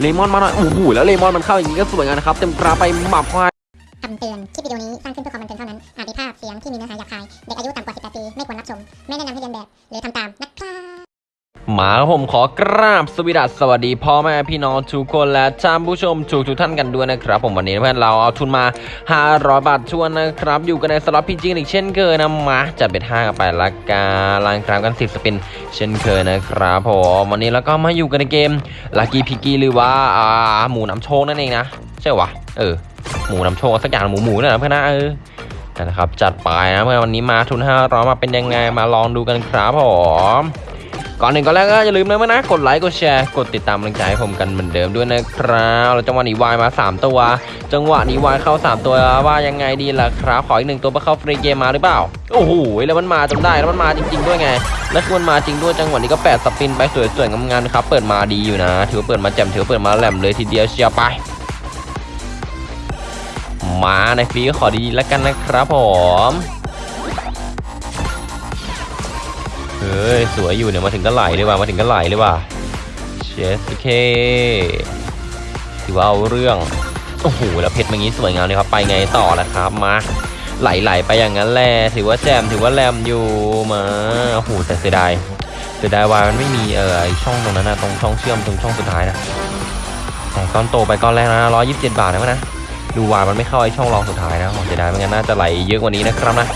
เลมอนมาหน่อยโอ้โหแล้วเลมอนมันเข้าอย่างนี้ก็สวยงามนะครับเต็มกราไปหมับควายคำเตือน คลิปวิดีโอนี้สร้างขึ้นเพื่อความบันเทิงเท่านั้น อาจมีภาพเสียงที่มีเนื้อหาหยาบคาย เด็กอายุต่ำกว่า 18 ปี ไม่ควรรับชม ไม่แนะนำให้เรียนแบบ หรือทำตามนะครับ มาครับผมขอกราบสวสดัสสวัสดีพ่อแม่พี่น้องทุกคนและท่านผู้ชมทุกทุกๆท่านกันด้วยนะครับ ผมวันนี้เพื่อนเราเอาทุนมา 500 บาทชวนนะครับ อยู่กันในสล็อตพีจีอีกเช่นเคยนะมาจัดเป็น5กันไปละกันลางกรามกัน 10 สปิน เช่นเคยนะครับผมวันนี้แล้วก็มาอยู่กันในเกมลักกี้พิกกี้หรือว่าอ่าหมูน้ำโชคนั่นเองนะใช่วะเออหมูน้ำโชคสักอย่างหมูหมูนั่นแหละเพื่อนนะเออนะครับจัดไปนะเมื่อวันนี้มาทุน500มาเป็นยังไงมาลองดูกันครับผม ก่อนหนึ่งก่อนแรกก็อย่าลืมเมื่อนะ กดไลค์ กดแชร์ กดติดตามกำลังใจให้ผมกันเหมือนเดิมด้วยนะครับแล้วจังหวะนี้วายมา 3 ตัว จังหวะนี้วายเข้า 3 ตัวว่ายังไงดีล่ะครับ ขออีกหนึ่งตัวเพื่อเข้าฟรีเกมมาหรือเปล่า โอ้โห แล้วมันมาจนได้ แล้วมันมาจริง ๆ ด้วยไง แล้วคือมันมาจริงด้วย จังหวะนี้ก็แปดสปินไปสวยๆงามๆครับ เปิดมาดีอยู่นะ ถือว่าเปิดมาแจ่มถือว่าเปิดมาแหลมเลยทีเดียวเชียวไป มาในฟรีก็ขอดีๆแล้วกันนะครับผม เฮ้ยสวยอยู่เนี่ยมาถึงก็ไหลเลยว่ะมาถึงก็ไหลเลยว่ะเชสเคถือว่าเอาเรื่องโอ้โหแล้วเพชรอย่างนี้สวยงามเลยครับไปไงต่อละครับมาไหลๆไปอย่างนั้นแหละถือว่าแจมถือว่าแรมอยู่มาโอ้โหแต่เสียดายเสียดายว่ามันไม่มีเออไอช่องตรงนั้นนะตรงช่องเชื่อมตรงช่องสุดท้ายนะแต่ก้อนโตไปก้อนแรกนะร้อยยี่สิบเจ็ดบาทนะวะนะดูวายมันไม่เข้าไอช่องรองสุดท้ายนะเสียดายไม่งั้นน่าจะไหลเยอะกว่านี้นะครับนะ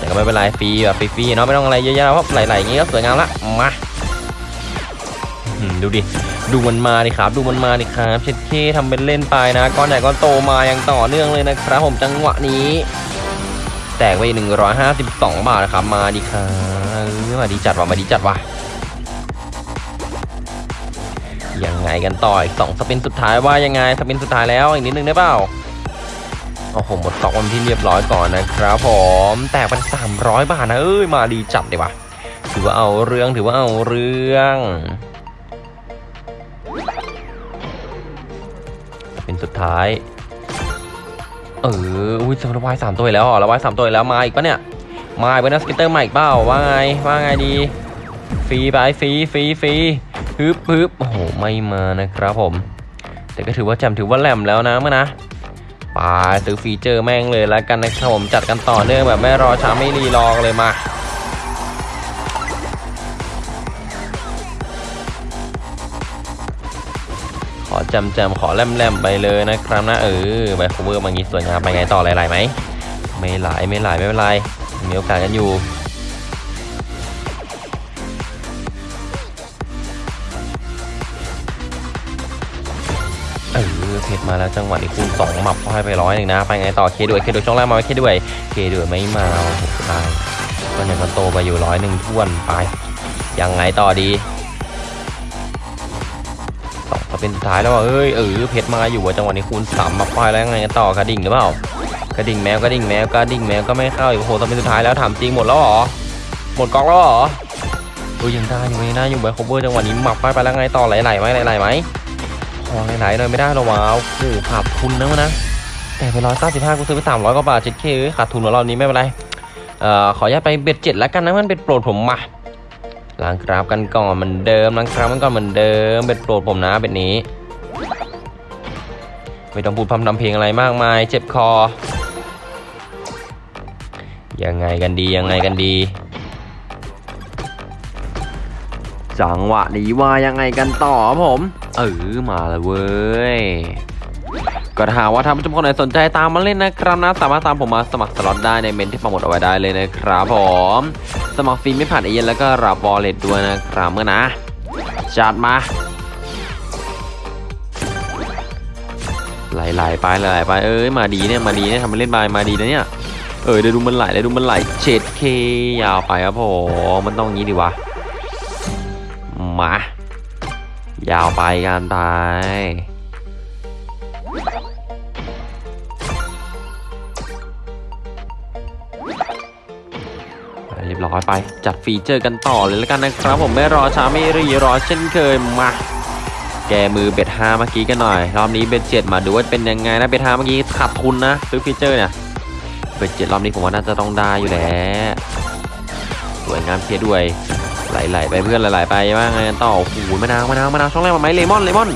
แต่ก็ไม่เป็นไรฟรีแบบฟรีๆเนาะไม่ต้องอะไรเยอะๆเพราะไหลๆอย่างงี้ก็สวยงามละมาดูดิดูมันมาดิครับ ดูมันมาดิครับเช็ดเคทำเป็นเล่นไปนะก้อนใหญ่ก้อนโตมาอย่างต่อเนื่องเลยนะครับผมจังหวะนี้ แตกไป 152 บาทนะครับมาดิครับเออมาดีจัดว่ะมาดีจัดว่ะยังไงกันต่ออีกสองสปินสุดท้ายว่ายังไงสปินสุดท้ายแล้วอีกนิดนึงได้เปล่า โอ้โหหมดตอกวันที่เรียบร้อยก่อนนะครับผมแตกเป็น300บาทนะเอ้ยมาดีจัดเลยว่ะถือว่าเอาเรื่องถือว่าเอาเรื่อง เป็นสุดท้าย เอออุ้ยจะระบายสามตัวแล้วเหรอระบายสามตัวแล้วมาอีกปะเนี่ยมาอีกปะนี่ยสเก็ตเตอร์ใหม่อีกเปล่าว่าไงว่าไงดีฟรีไปฟรีฟรีฟรีฮึบฮึบโอ้โหไม่มานะครับผม แต่ก็ถือว่าแจมถือว่าแหลมแล้วนะเมื่อนะ ไปซื้อฟีเจอร์แม่งเลยแล้วกันนะครับผมจัดกันต่อเนื่องแบบไม่รอช้าไม่รีรอกันเลยมาขอจำจำขอแลมแลมๆไปเลยนะครับนะเออไปคูเวอร์บางี้สวยงามไปไงต่อหลๆไหมไม่หลายไม่หลายไม่เป็นไรมีโอกาสกันอยู่ เออเพชรมาแล้วจังหวะนี้คูณสองหมับเข้าให้ไปร้อยหนึ่งนะ ไปไงต่อเคด้วยเคด้วยช่องแรกมาไว้เคด้วยเคด้วยไม่มาหตายก็ยังมันโตไปอยู่ร้อยหนึ่งท้วนไปยังไงต่อดีสองก็เป็นสุดท้ายแล้วเอ้ยเออเพชรมาอยู่จังหวะนี้คูณสามมาควายแล้วยังไงต่อกระดิ่งหรือเปล่ากระดิ่งแมวกระดิ่งแมวกระดิ่งแมวก็ไม่เข้าอีกโอ้โหตอนเป็นสุดท้ายแล้วถามจริงหมดแล้วหรอหมดกองแล้วหรอเอ้ยยังได้อยู่ยังได้อยู่ไบโคเวอร์จังหวะนี้หมับไปไปแล้วไงต่อไหลๆไหมไหลๆไหม พอไหนๆหน่อยไม่ได้หรอวะโอ้โหขาดทุนนะวะนะ แต่ไปร้อยเก้าสิบห้ากูซื้อไปสามร้อยกว่าบาทเจ็ดเคขาดทุนของเรานี้ไม่เป็นไรเอ่อขออนุญาตไป bet เจ็ดแล้วกันนะมัน bet โปรดผมมาล้างกราฟกันก่อนเหมือนเดิมล้างกราฟกันก่อนเหมือนเดิม bet โปรดผมนะแบบนี้ ไม่ต้องพูดพร่ำทำเพลงอะไรมากมาย เจ็บคอ ยังไงกันดียังไงกันดี จังหวะนี้ว่ายังไงกันต่อผม เออมาเลยเว้ยก็ถ้าหากว่าท่านผู้ชมคนไหนสนใจตามมาเล่นนะครับนะ สามารถตามผมมาสมัครสล็อตได้ในเมนต์ที่ปักหมุดเอาไว้ได้เลยนะครับผม สมัครฟรีไม่ผ่านเอเย็นแล้วก็รับวอลเล็ตด้วยนะครับเมื่อนะจัดมาไหลๆไปไหลๆไปเอ้ยมาดีเนี่ยมาดีเนี่ยทำมาเล่นบายมาดีนะเนี่ยเออเดี๋ยวดูมันไหลเดี๋ยวดูมันไหลเฉดเคยาวไปครับผมมันต้องงี้ดีวะมา ยาวไปกันไปเรียบร้อยไป จัดฟีเจอร์กันต่อเลยแล้วกันนะครับ ผมไม่รอช้าไม่รีรอเช่นเคยมาแก้มือ bet ห้าเมื่อกี้กันหน่อย รอบนี้ bet เจ็ดมาดูว่าเป็นยังไงนะ bet ห้าเมื่อกี้ขาดทุนนะซื้อฟีเจอร์เนี่ย bet เจ็ดรอบนี้ผมว่าน่าจะต้องได้อยู่แล้วสวยงามเพียด้วย ไหลๆไปเพื่อนไหลๆไปว่าไงต่อโอ้โหมะนาวมะนาวมะนาวช่องแรกมาไหมเลมอนเลมอน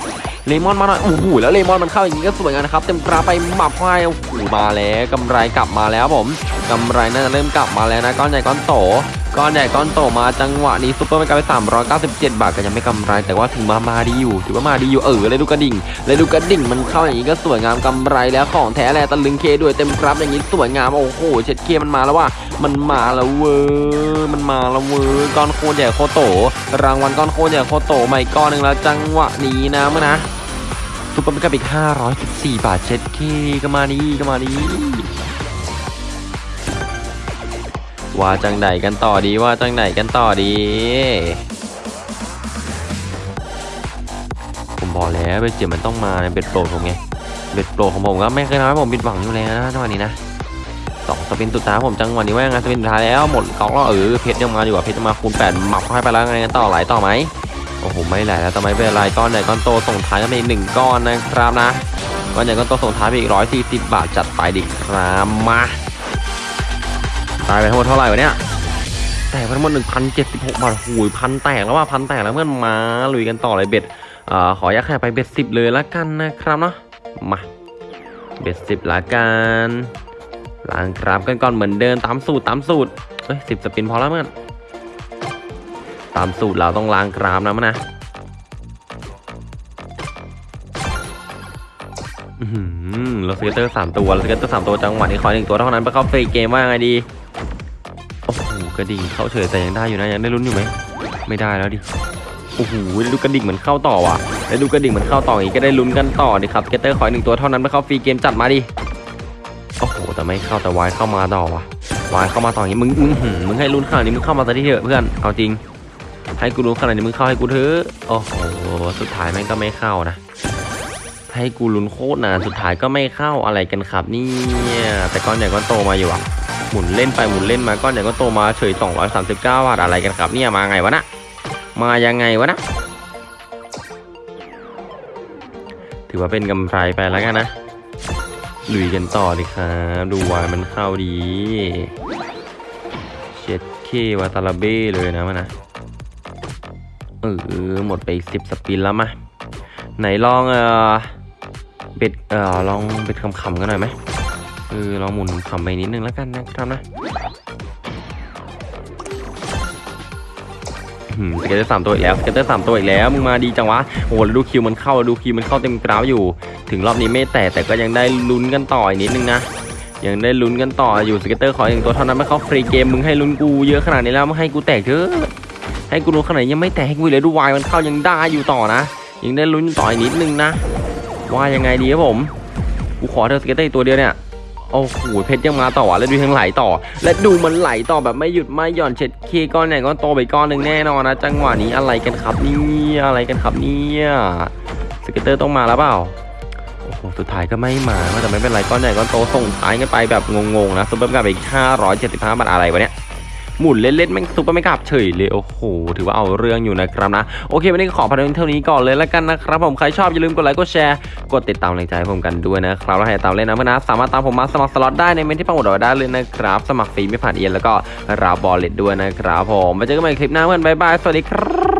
เลมอนมาหน่อยโอ้โหแล้วเลมอนมันเข้าอย่างนี้ก็สวยงามนะครับเต็มกราฟไปหมับควายโอ้โหมาแล้วกำไรกลับมาแล้วผมกำไรน่าจะเริ่มกลับมาแล้วนะก้อนใหญ่ก้อนโต ก้อนใหญ่ก้อนโตมาจังหวะนี้ super mega ไป397 บาทก็ยังไม่กำไร แต่ว่าถึงมามาดีอยู่ ถือว่ามาดีอยู่เออเลยดูกระดิ่งเลยดูกระดิ่งมันเข้าอย่างนี้ก็สวยงามกำไรแล้วของแท้แลตะลึงเคด้วยเต็มกราฟอย่างนี้สวยงามโอ้โหเช็ดเคมันมาแล้วว่ามันมาแล้วเว้ยมันมาแล้วเว้ยก้อนโคตรใหญ่โคตรโต รางวัลก้อนโคตรใหญ่โคตรโตใหม่ก้อนหนึ่งแล้วจังหวะนี้นะเพื่อนนะ super mega กับอีก514 บาทเช็ดเคก็มาดีก็มาดี ว่าจังไหนกันต่อดีว่าจังไหนกันต่อดี ผมบอกแล้วเบ็ดเจ็บมันต้องมาเบ็ดโปรผมไงเบ็ดโปรของผมก็ไม่เคยทำให้ผมผิดหวังอยู่แล้วนะจังหวะนี้นะสองสปินสุดท้ายผมจังหวะนี้ว่ายังไงสปินสุดท้ายแล้วหมดกอกแล้วเออเพชรยังมาอยู่อะเพชรยังมาคูณแปดหมับเข้าให้ไปแล้วไงกันต่อไหลต่อไหมโอ้โหไม่ไหลแล้วแต่ไม่เป็นไรก้อนใหญ่ก้อนโตส่งท้ายก็มีหนึ่งก้อนนะครับนะก้อนใหญ่ก้อนโตส่งท้ายไปอีกร้อยสี่สิบบาทจัดไปดิครับมา ตายไปทั้งหมดเท่าไหร่วะเนี่ยแตกไปทั้งหมดหนึ่งพันเจ็ดสิบหกบาทหูยพันแตกแล้วว่าพันแตกแล้วเพื่อนมาลุยกันต่อเลยเบ็ดเอ่อขอยักแค่ไปเบ็ดสิบเลยละกันนะครับเนาะมาเบ็ดสิบละกันล้างกราฟกันก่อนเหมือนเดิมตามสูตรตามสูตรเอ้ยสิบ spin พอแล้วเพื่อนตามสูตรเราต้องล้างกราฟนะเพื่อนนะอื้อหือเรา scatter สามตัวเรา scatter สามตัวจังหวะนี้ขอหนึ่งตัวเท่านั้นไปเข้า free game ว่าไงดี กระดิ่งเข้าเฉยแต่ยังได้อยู่นะยังได้ลุ้นอยู่ไหมไม่ได้แล้วดิโอ้โหดูกระดิ่งเหมือนเข้าต่อว่ะแล้วดูกระดิ่งเหมือนเข้าต่ออย่างนี้ก็ได้ลุ้นกันต่อดิครับ scatter ขอหนึ่งตัวเท่านั้นไปเข้า free game จัดมาดิโอ้โหแต่ไม่เข้าแต่วายเข้ามาต่อว่ะวายเข้ามาต่ออย่างนี้มึงมึงหืมมึงให้ลุ้นขนาดนี้มึงเข้ามาซะที่เถอะเพื่อนเอาจริง ให้กูลุ้นขนาดนี้มึงเข้าให้กูเถอะโอ้โหสุดท้ายแม่งก็ไม่เข้านะให้กูลุ้นโคตรนานสุดท้ายก็ไม่เข้าอะไรกันครับเนี่ยแต่ก้อนใหญ่ก้อนโตมาอยู่อะ หมุนเล่นไปหมุนเล่นมาก้อนใหญ่ก้อนโตมาเฉย 239 บาทอะไรกันครับเนี่ยมาไงวะนะมายังไงวะนะถือว่าเป็นกำไรไปแล้วกันนะลุยกันต่อเลยครับดูวายมันเข้าดีเช็ดเควาตาลาเบ้เลยนะมันนะเออหมดไปสิบสปินแล้วมาไหนลองเออเบ็ดเออลองเบ็ดคำๆกันหน่อยไหม เออลองหมุนขำไปนิดนึงแล้วกันนะครับนะscatter สามตัวอีกแล้ว scatter สามตัวอีกแล้วมึงมาดีจังวะโอ้โหดู Q มันเข้าดู Q มันเข้าเต็มกราฟอยู่ ถึงรอบนี้ไม่แตกแต่ก็ยังได้ลุ้นกันต่ออีกนิดนึงนะยังได้ลุ้นกันต่ออยู่ scatter ขอหนึ่งตัวเท่านั้นไปเข้า free game มึงให้ลุ้นกูเยอะขนาดนี้แล้วมึงให้กูแตกเถอะให้กูลุ้นขนาดนี้ยังไม่แตกให้กูเลยดูวายมันเข้ายังได้อยู่ต่อนะยังได้ลุ้นต่ออีกนิดนึงนะว่ายังไงดีครับผมกูขอเธอ scatter ตัวเดียวเนี่ย โอ้โหเพชรยังมาต่อและดูทั้งไหลต่อ และดูมันไหลต่อแบบไม่หยุดไม่หย่อนเช็ดเคก้อนใหญ่ก้อนโตไปก้อนหนึ่งแน่นอนนะ จังหวะนี้อะไรกันครับเนี่ยอะไรกันครับเนี่ย scatter ต้องมาแล้วเปล่าโอ้โหสุดท้ายก็ไม่มาแต่ไม่เป็นไรก้อนใหญ่ก้อนโตส่งท้ายกันไปแบบงงๆนะซุปเปอร์กับอีก575บาทอะไรวะเนี่ย หมุนเล่นๆแม่ง super mega เฉยเลยโอ้โหถือว่าเอาเรื่องอยู่นะครับนะโอเควันนี้ขอพันเท่านี้ก่อนเลยแล้วกันนะครับผมใครชอบอย่าลืมกดไลค์กดแชร์กดติดตามแรงใจให้ผมกันด้วยนะครับแล้วให้ตามเล่นนะเพื่อนนะสามารถตามผมมาสมัครสล็อตได้ในเมนต์ที่ปักหมุดเอาไว้ได้เลยนะครับ สมัครฟรีไม่ผ่านเอเย่นต์แล้วก็รับบอลเลตด้วยนะครับผมมาเจอกันใหม่คลิปหน้าเพื่อนบ๊ายบายสวัสดีครับ